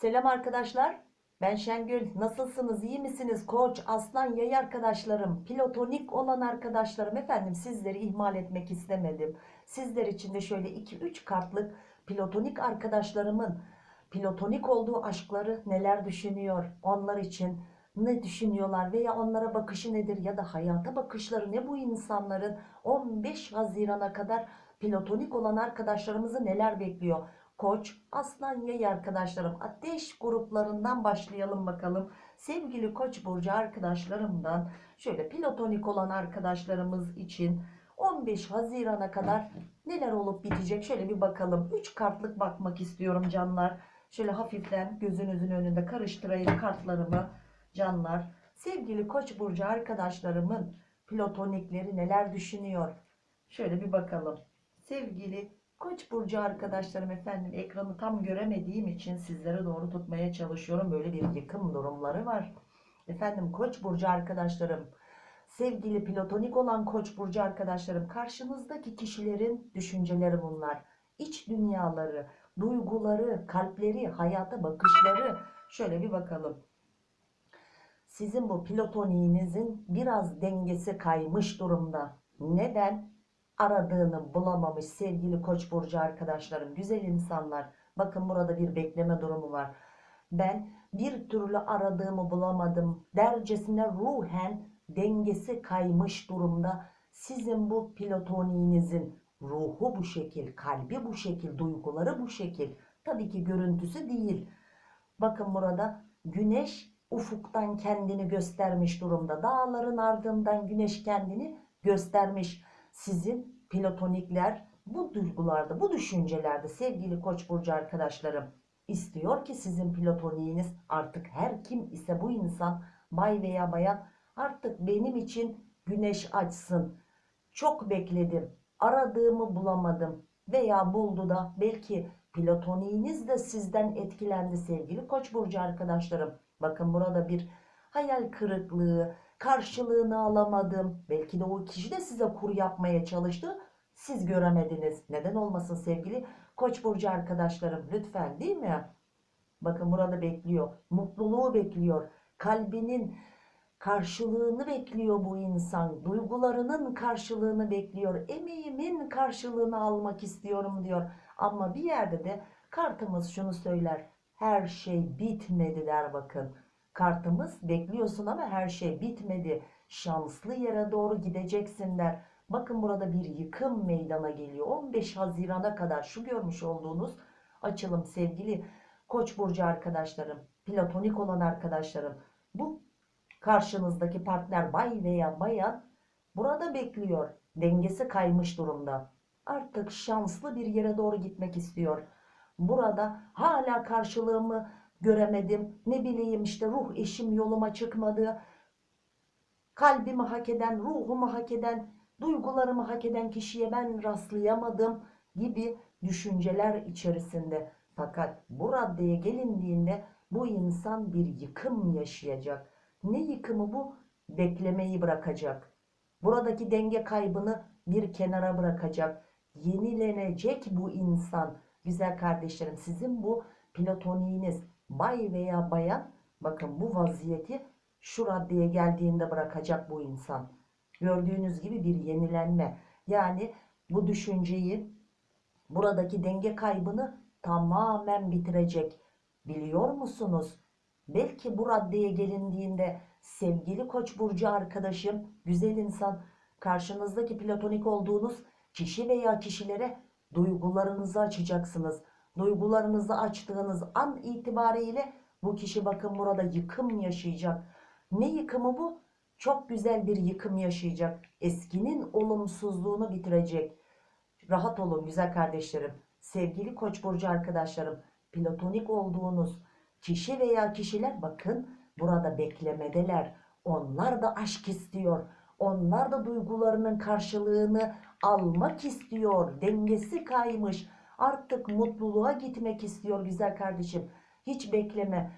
Selam arkadaşlar. Ben Şengül. Nasılsınız? İyi misiniz? Koç, aslan, yay arkadaşlarım, pilotonik olan arkadaşlarım. Efendim sizleri ihmal etmek istemedim. Sizler için de şöyle 2-3 kartlık pilotonik arkadaşlarımın pilotonik olduğu aşkları neler düşünüyor? Onlar için ne düşünüyorlar veya onlara bakışı nedir ya da hayata bakışları ne bu insanların 15 Haziran'a kadar pilotonik olan arkadaşlarımızı neler bekliyor? Koç, aslan, yay arkadaşlarım ateş gruplarından başlayalım bakalım. Sevgili koç burcu arkadaşlarımdan şöyle pilotonik olan arkadaşlarımız için 15 Haziran'a kadar neler olup bitecek şöyle bir bakalım. 3 kartlık bakmak istiyorum canlar. Şöyle hafiften gözünüzün önünde karıştırayım kartlarımı canlar. Sevgili koç burcu arkadaşlarımın pilotonikleri neler düşünüyor? Şöyle bir bakalım. Sevgili Koç burcu arkadaşlarım efendim ekranı tam göremediğim için sizlere doğru tutmaya çalışıyorum. Böyle bir yıkım durumları var. Efendim Koç burcu arkadaşlarım sevgili pilotonik olan Koç burcu arkadaşlarım karşınızdaki kişilerin düşünceleri bunlar. İç dünyaları, duyguları, kalpleri, hayata bakışları şöyle bir bakalım. Sizin bu pilotoniğinizin biraz dengesi kaymış durumda. Neden? Aradığını bulamamış sevgili koç burcu arkadaşlarım güzel insanlar. Bakın burada bir bekleme durumu var. Ben bir türlü aradığımı bulamadım dercesine ruhen dengesi kaymış durumda. Sizin bu pilotoniğinizin ruhu bu şekil kalbi bu şekil duyguları bu şekil. Tabii ki görüntüsü değil. Bakın burada güneş ufuktan kendini göstermiş durumda. Dağların ardından güneş kendini göstermiş sizin pilotonikler bu duygularda, bu düşüncelerde sevgili Koç burcu arkadaşlarım istiyor ki sizin pilotoniğiniz artık her kim ise bu insan bay veya bayan artık benim için güneş açsın. Çok bekledim. Aradığımı bulamadım veya buldu da belki pilotoniğiniz de sizden etkilendi sevgili Koç burcu arkadaşlarım. Bakın burada bir hayal kırıklığı, karşılığını alamadım. Belki de o kişi de size kur yapmaya çalıştı. Siz göremediniz. Neden olmasın sevgili Koç burcu arkadaşlarım lütfen değil mi? Bakın burada bekliyor. Mutluluğu bekliyor. Kalbinin karşılığını bekliyor bu insan. Duygularının karşılığını bekliyor. Emeğimin karşılığını almak istiyorum diyor. Ama bir yerde de kartımız şunu söyler. Her şey bitmedi der bakın. Kartımız bekliyorsun ama her şey bitmedi. Şanslı yere doğru gideceksin der. Bakın burada bir yıkım meydana geliyor. 15 Haziran'a kadar şu görmüş olduğunuz açılım sevgili Koç burcu arkadaşlarım, platonik olan arkadaşlarım. Bu karşınızdaki partner bay veya bayan burada bekliyor. Dengesi kaymış durumda. Artık şanslı bir yere doğru gitmek istiyor. Burada hala karşılığımı göremedim. Ne bileyim işte ruh eşim yoluma çıkmadı. Kalbimi hak eden, ruhumu hak eden, duygularımı hak eden kişiye ben rastlayamadım gibi düşünceler içerisinde. Fakat bu raddeye gelindiğinde bu insan bir yıkım yaşayacak. Ne yıkımı bu? Beklemeyi bırakacak. Buradaki denge kaybını bir kenara bırakacak. Yenilenecek bu insan. Güzel kardeşlerim sizin bu platoniğiniz bay veya bayan bakın bu vaziyeti şu raddeye geldiğinde bırakacak bu insan. Gördüğünüz gibi bir yenilenme. Yani bu düşünceyi buradaki denge kaybını tamamen bitirecek. Biliyor musunuz? Belki bu raddeye gelindiğinde sevgili koç burcu arkadaşım, güzel insan, karşınızdaki platonik olduğunuz kişi veya kişilere duygularınızı açacaksınız. Duygularınızı açtığınız an itibariyle bu kişi bakın burada yıkım yaşayacak. Ne yıkımı bu? Çok güzel bir yıkım yaşayacak. Eskinin olumsuzluğunu bitirecek. Rahat olun güzel kardeşlerim. Sevgili Koç burcu arkadaşlarım, platonik olduğunuz kişi veya kişiler bakın burada beklemedeler. Onlar da aşk istiyor. Onlar da duygularının karşılığını almak istiyor. Dengesi kaymış. Artık mutluluğa gitmek istiyor güzel kardeşim. Hiç bekleme.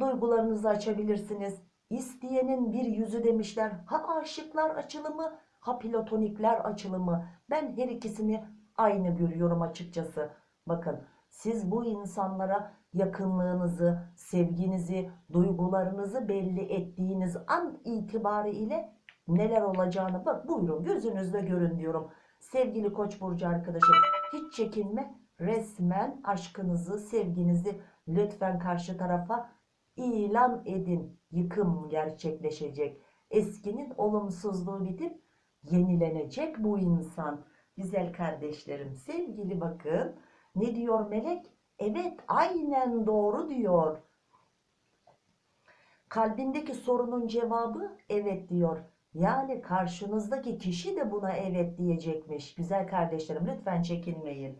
Duygularınızı açabilirsiniz. İsteyenin bir yüzü demişler. Ha aşıklar açılımı, ha platonikler açılımı. Ben her ikisini aynı görüyorum açıkçası. Bakın Siz bu insanlara yakınlığınızı, sevginizi, duygularınızı belli ettiğiniz an itibariyle neler olacağını bak buyurun gözünüzle görün diyorum. Sevgili Koç burcu arkadaşım hiç çekinme. Resmen aşkınızı, sevginizi lütfen karşı tarafa ilan edin. Yıkım gerçekleşecek. Eskinin olumsuzluğu bitip yenilenecek bu insan. Güzel kardeşlerim, sevgili bakın. Ne diyor melek? Evet, aynen doğru diyor. Kalbindeki sorunun cevabı evet diyor. Yani karşınızdaki kişi de buna evet diyecekmiş. Güzel kardeşlerim lütfen çekinmeyin.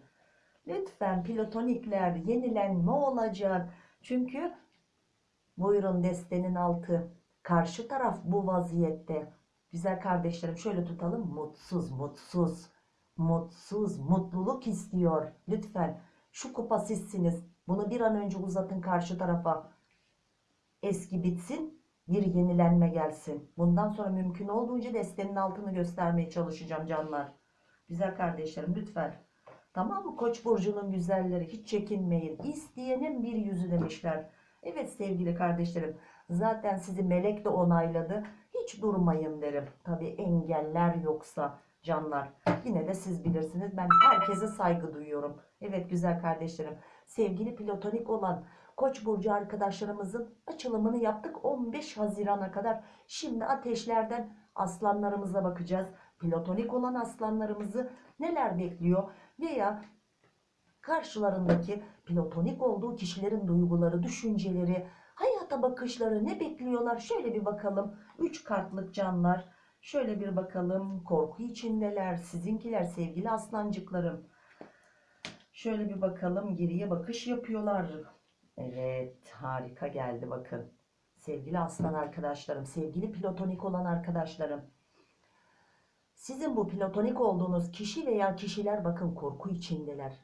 Lütfen platonikler yenilenme olacak. Çünkü buyurun destenin altı. Karşı taraf bu vaziyette. Güzel kardeşlerim şöyle tutalım. Mutsuz, mutsuz, mutsuz, mutluluk istiyor. Lütfen şu kupa sizsiniz. Bunu bir an önce uzatın karşı tarafa. Eski bitsin, bir yenilenme gelsin. Bundan sonra mümkün olduğunca destenin altını göstermeye çalışacağım canlar. Güzel kardeşlerim lütfen. Tamam mı? Koç burcunun güzelleri hiç çekinmeyin. İsteyenin bir yüzü demişler. Evet sevgili kardeşlerim. Zaten sizi melek de onayladı. Hiç durmayın derim. Tabi engeller yoksa canlar. Yine de siz bilirsiniz. Ben herkese saygı duyuyorum. Evet güzel kardeşlerim. Sevgili platonik olan Koç burcu arkadaşlarımızın açılımını yaptık 15 Haziran'a kadar. Şimdi ateşlerden aslanlarımıza bakacağız. Platonik olan aslanlarımızı neler bekliyor veya karşılarındaki platonik olduğu kişilerin duyguları, düşünceleri, hayata bakışları ne bekliyorlar? Şöyle bir bakalım. 3 kartlık canlar. Şöyle bir bakalım. Korku içindeler. Sizinkiler sevgili aslancıklarım. Şöyle bir bakalım. Geriye bakış yapıyorlar. Evet harika geldi bakın. Sevgili aslan arkadaşlarım, sevgili platonik olan arkadaşlarım. Sizin bu platonik olduğunuz kişi veya kişiler bakın korku içindeler.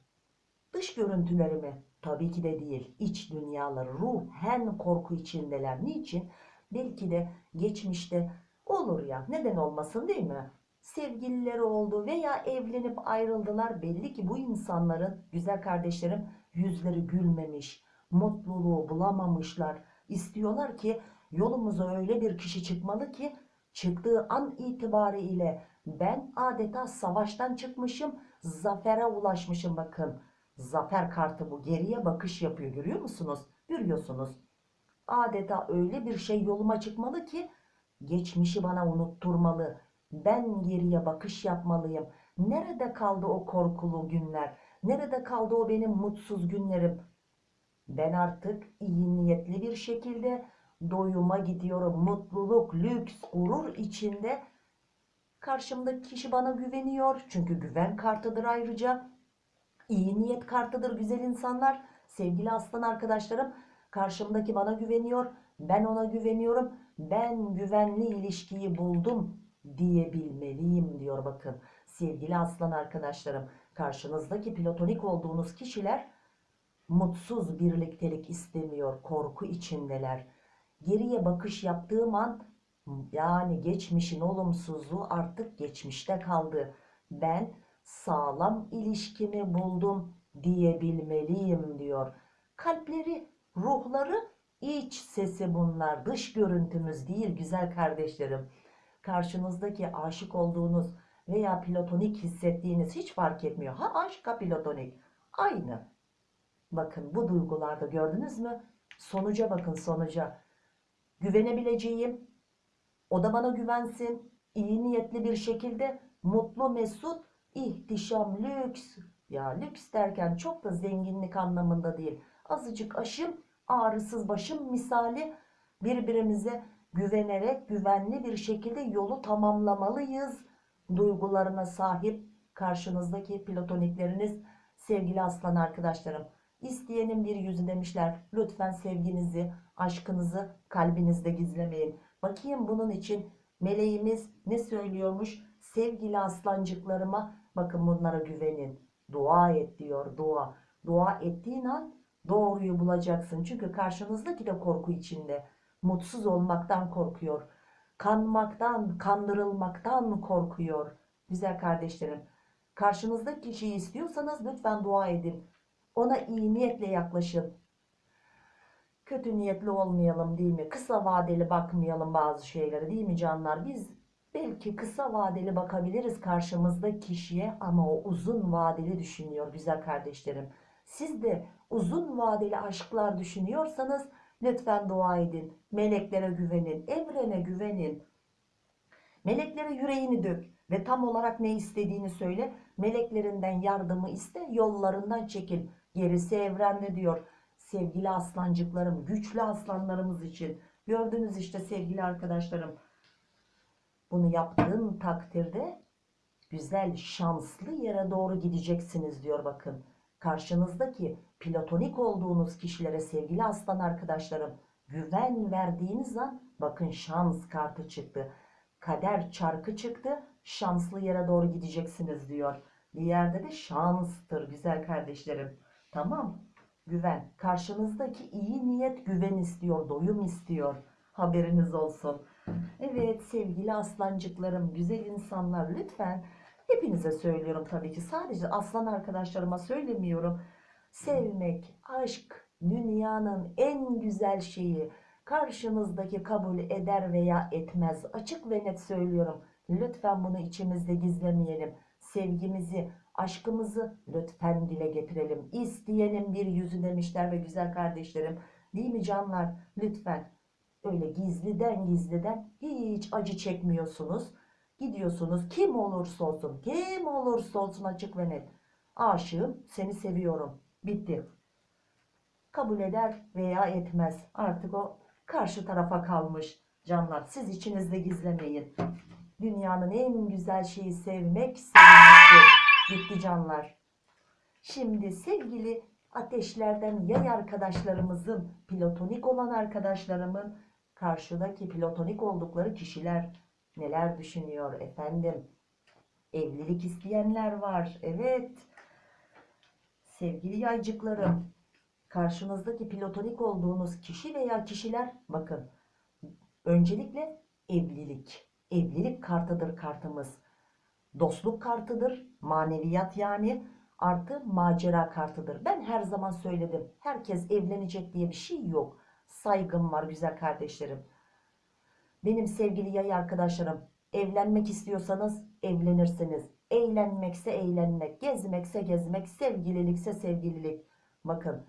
Dış görüntüleri mi? Tabii ki de değil. İç dünyaları, ruhen korku içindeler. Niçin? Belki de geçmişte olur ya neden olmasın değil mi? Sevgilileri oldu veya evlenip ayrıldılar. Belli ki bu insanların güzel kardeşlerim yüzleri gülmemiş mutluluğu bulamamışlar. İstiyorlar ki yolumuza öyle bir kişi çıkmalı ki çıktığı an itibariyle ben adeta savaştan çıkmışım, zafere ulaşmışım bakın. Zafer kartı bu geriye bakış yapıyor görüyor musunuz? Görüyorsunuz. Adeta öyle bir şey yoluma çıkmalı ki geçmişi bana unutturmalı. Ben geriye bakış yapmalıyım. Nerede kaldı o korkulu günler? Nerede kaldı o benim mutsuz günlerim? Ben artık iyi niyetli bir şekilde doyuma gidiyorum. Mutluluk, lüks, gurur içinde. Karşımdaki kişi bana güveniyor. Çünkü güven kartıdır ayrıca. İyi niyet kartıdır güzel insanlar. Sevgili aslan arkadaşlarım. Karşımdaki bana güveniyor. Ben ona güveniyorum. Ben güvenli ilişkiyi buldum diyebilmeliyim diyor bakın. Sevgili aslan arkadaşlarım. Karşınızdaki platonik olduğunuz kişiler mutsuz birliktelik istemiyor, korku içindeler. Geriye bakış yaptığım an yani geçmişin olumsuzluğu artık geçmişte kaldı. Ben sağlam ilişkimi buldum diyebilmeliyim diyor. Kalpleri, ruhları iç sesi bunlar. Dış görüntümüz değil güzel kardeşlerim. Karşınızdaki aşık olduğunuz veya platonik hissettiğiniz hiç fark etmiyor. Ha aşk ha platonik. Aynı. Bakın bu duygularda gördünüz mü? Sonuca bakın sonuca. Güvenebileceğim, o da bana güvensin, iyi niyetli bir şekilde mutlu mesut, ihtişam, lüks. Ya lüks derken çok da zenginlik anlamında değil. Azıcık aşım, ağrısız başım misali birbirimize güvenerek güvenli bir şekilde yolu tamamlamalıyız. Duygularına sahip karşınızdaki platonikleriniz sevgili aslan arkadaşlarım. İsteyenin bir yüzü demişler. Lütfen sevginizi, aşkınızı kalbinizde gizlemeyin. Bakayım bunun için meleğimiz ne söylüyormuş? Sevgili aslancıklarıma bakın bunlara güvenin. Dua et diyor dua. Dua ettiğin an doğruyu bulacaksın. Çünkü karşınızdaki de korku içinde. Mutsuz olmaktan korkuyor. Kanmaktan, kandırılmaktan korkuyor. Güzel kardeşlerim. Karşınızdaki kişiyi istiyorsanız lütfen dua edin. Ona iyi niyetle yaklaşın. Kötü niyetli olmayalım değil mi? Kısa vadeli bakmayalım bazı şeylere değil mi canlar? Biz belki kısa vadeli bakabiliriz karşımızda kişiye ama o uzun vadeli düşünüyor güzel kardeşlerim. Siz de uzun vadeli aşklar düşünüyorsanız lütfen dua edin. Meleklere güvenin, evrene güvenin. Meleklere yüreğini dök ve tam olarak ne istediğini söyle. Meleklerinden yardımı iste, yollarından çekil. Gerisi evrende diyor. Sevgili aslancıklarım, güçlü aslanlarımız için. Gördünüz işte sevgili arkadaşlarım. Bunu yaptığın takdirde güzel, şanslı yere doğru gideceksiniz diyor bakın. Karşınızdaki platonik olduğunuz kişilere sevgili aslan arkadaşlarım güven verdiğiniz an bakın şans kartı çıktı. Kader çarkı çıktı. Şanslı yere doğru gideceksiniz diyor. Bir yerde de şanstır güzel kardeşlerim. Tamam. Güven. Karşınızdaki iyi niyet güven istiyor, doyum istiyor. Haberiniz olsun. Evet sevgili aslancıklarım, güzel insanlar lütfen hepinize söylüyorum tabii ki. Sadece aslan arkadaşlarıma söylemiyorum. Sevmek, aşk dünyanın en güzel şeyi. Karşınızdaki kabul eder veya etmez. Açık ve net söylüyorum. Lütfen bunu içimizde gizlemeyelim. Sevgimizi, aşkımızı lütfen dile getirelim. İsteyenin bir yüzü demişler ve güzel kardeşlerim. Değil mi canlar? Lütfen öyle gizliden gizliden hiç acı çekmiyorsunuz. Gidiyorsunuz kim olursa olsun, kim olursa olsun açık ve net. Aşığım, seni seviyorum. Bitti. Kabul eder veya etmez. Artık o karşı tarafa kalmış. Canlar siz içinizde gizlemeyin. Dünyanın en güzel şeyi sevmek, sevilmektir. Bitti canlar. Şimdi sevgili ateşlerden yay arkadaşlarımızın, platonik olan arkadaşlarımın karşıdaki platonik oldukları kişiler neler düşünüyor efendim? Evlilik isteyenler var. Evet. Sevgili yaycıklarım, karşınızdaki platonik olduğunuz kişi veya kişiler bakın. Öncelikle evlilik. Evlilik kartıdır kartımız. Dostluk kartıdır. Maneviyat yani artı macera kartıdır. Ben her zaman söyledim. Herkes evlenecek diye bir şey yok. Saygım var güzel kardeşlerim. Benim sevgili yay arkadaşlarım evlenmek istiyorsanız evlenirsiniz. Eğlenmekse eğlenmek, gezmekse gezmek, sevgililikse sevgililik. Bakın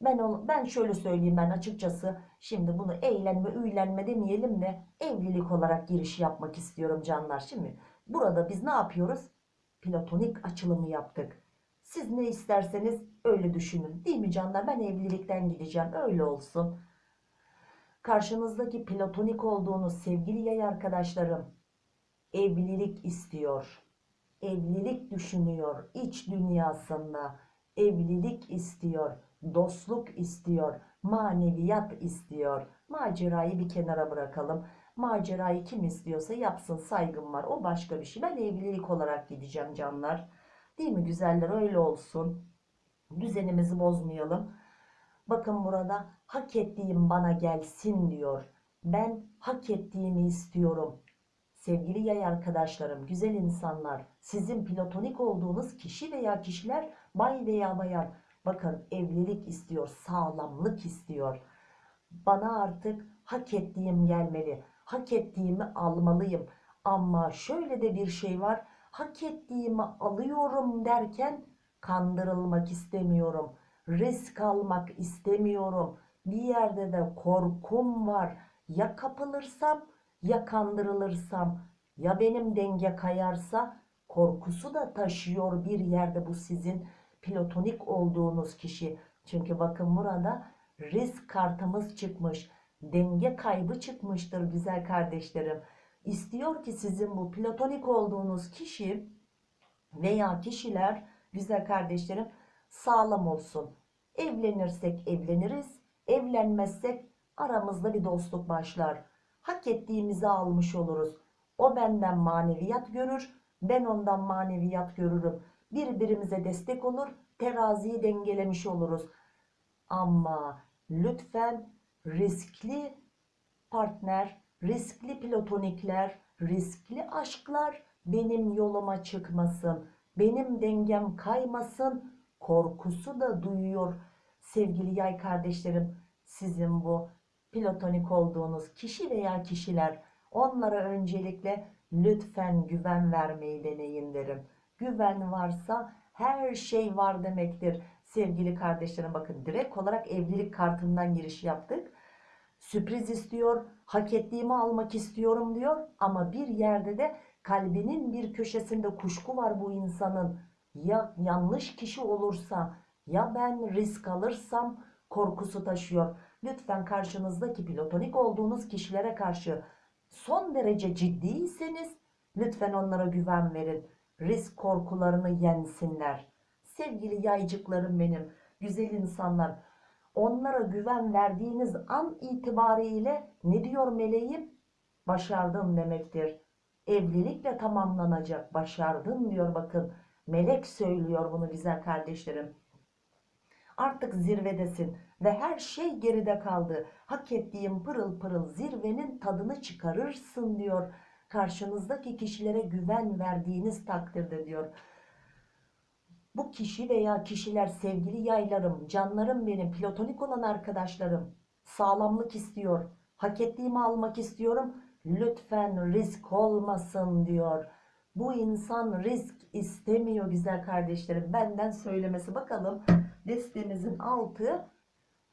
ben ol- ben şöyle söyleyeyim ben açıkçası şimdi bunu eğlenme, üylenme demeyelim de evlilik olarak giriş yapmak istiyorum canlar. Şimdi burada biz ne yapıyoruz? Platonik açılımı yaptık. Siz ne isterseniz öyle düşünün. Değil mi canlar? Ben evlilikten gideceğim. Öyle olsun. Karşınızdaki platonik olduğunuz sevgili yay arkadaşlarım evlilik istiyor. Evlilik düşünüyor iç dünyasında. Evlilik istiyor. Dostluk istiyor. Maneviyat istiyor. Macerayı bir kenara bırakalım. Macerayı kim istiyorsa yapsın saygım var. O başka bir şey. Ben evlilik olarak gideceğim canlar. Değil mi güzeller öyle olsun. Düzenimizi bozmayalım. Bakın burada hak ettiğim bana gelsin diyor. Ben hak ettiğimi istiyorum. Sevgili yay arkadaşlarım, güzel insanlar, sizin platonik olduğunuz kişi veya kişiler bay veya bayan bakın evlilik istiyor, sağlamlık istiyor. Bana artık hak ettiğim gelmeli. Hak ettiğimi almalıyım. Ama şöyle de bir şey var. Hak ettiğimi alıyorum derken kandırılmak istemiyorum. Risk almak istemiyorum. Bir yerde de korkum var. Ya kapılırsam ya kandırılırsam ya benim denge kayarsa korkusu da taşıyor bir yerde bu sizin platonik olduğunuz kişi. Çünkü bakın burada risk kartımız çıkmış. Denge kaybı çıkmıştır güzel kardeşlerim. İstiyor ki sizin bu platonik olduğunuz kişi veya kişiler güzel kardeşlerim sağlam olsun. Evlenirsek evleniriz, evlenmezsek aramızda bir dostluk başlar. Hak ettiğimizi almış oluruz. O benden maneviyat görür, ben ondan maneviyat görürüm. Birbirimize destek olur, teraziyi dengelemiş oluruz. Ama lütfen riskli partner, riskli platonikler, riskli aşklar benim yoluma çıkmasın. Benim dengem kaymasın. korkusu da duyuyor sevgili yay kardeşlerim. Sizin bu platonik olduğunuz kişi veya kişiler onlara öncelikle lütfen güven vermeyi deneyin derim. Güven varsa her şey var demektir. Sevgili kardeşlerim bakın direkt olarak evlilik kartından giriş yaptık. Sürpriz istiyor, hak ettiğimi almak istiyorum diyor ama bir yerde de kalbinin bir köşesinde kuşku var bu insanın. Ya yanlış kişi olursa ya ben risk alırsam korkusu taşıyor. Lütfen karşınızdaki platonik olduğunuz kişilere karşı son derece ciddiyseniz lütfen onlara güven verin. Risk korkularını yensinler. Sevgili yaycıklarım benim, güzel insanlar. Onlara güven verdiğiniz an itibariyle ne diyor meleğim? Başardın demektir. Evlilikle tamamlanacak. Başardın diyor bakın. Melek söylüyor bunu güzel kardeşlerim. Artık zirvedesin ve her şey geride kaldı. Hak ettiğin pırıl pırıl zirvenin tadını çıkarırsın diyor. Karşınızdaki kişilere güven verdiğiniz takdirde diyor. Bu kişi veya kişiler sevgili yaylarım, canlarım benim, platonik olan arkadaşlarım sağlamlık istiyor. Hak ettiğimi almak istiyorum. Lütfen risk olmasın diyor. Bu insan risk istemiyor güzel kardeşlerim. Benden söylemesi bakalım. Listemizin altı.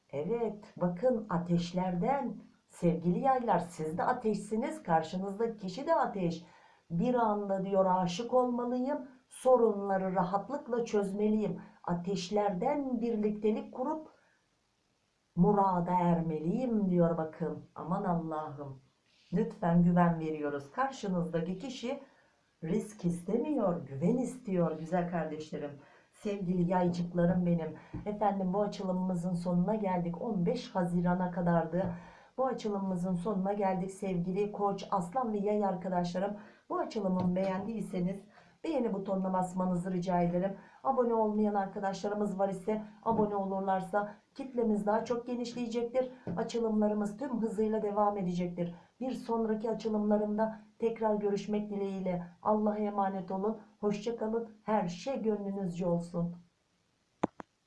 Evet bakın ateşlerden. Sevgili yaylar siz de ateşsiniz. Karşınızdaki kişi de ateş. Bir anda diyor aşık olmalıyım. Sorunları rahatlıkla çözmeliyim. Ateşlerden birliktelik kurup murada ermeliyim diyor bakın. Aman Allah'ım. Lütfen güven veriyoruz. Karşınızdaki kişi risk istemiyor, güven istiyor güzel kardeşlerim. Sevgili yaycıklarım benim. Efendim bu açılımımızın sonuna geldik. 15 Haziran'a kadardı. Bu açılımımızın sonuna geldik sevgili koç, aslan ve yay arkadaşlarım. Bu açılımı beğendiyseniz beğeni butonuna basmanızı rica ederim. Abone olmayan arkadaşlarımız var ise abone olurlarsa kitlemiz daha çok genişleyecektir. Açılımlarımız tüm hızıyla devam edecektir. Bir sonraki açılımlarımda tekrar görüşmek dileğiyle. Allah'a emanet olun. Hoşçakalın. Her şey gönlünüzce olsun.